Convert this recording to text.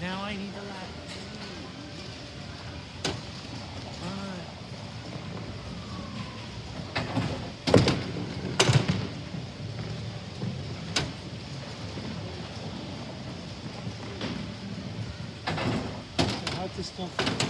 Now I need the lap. правительства.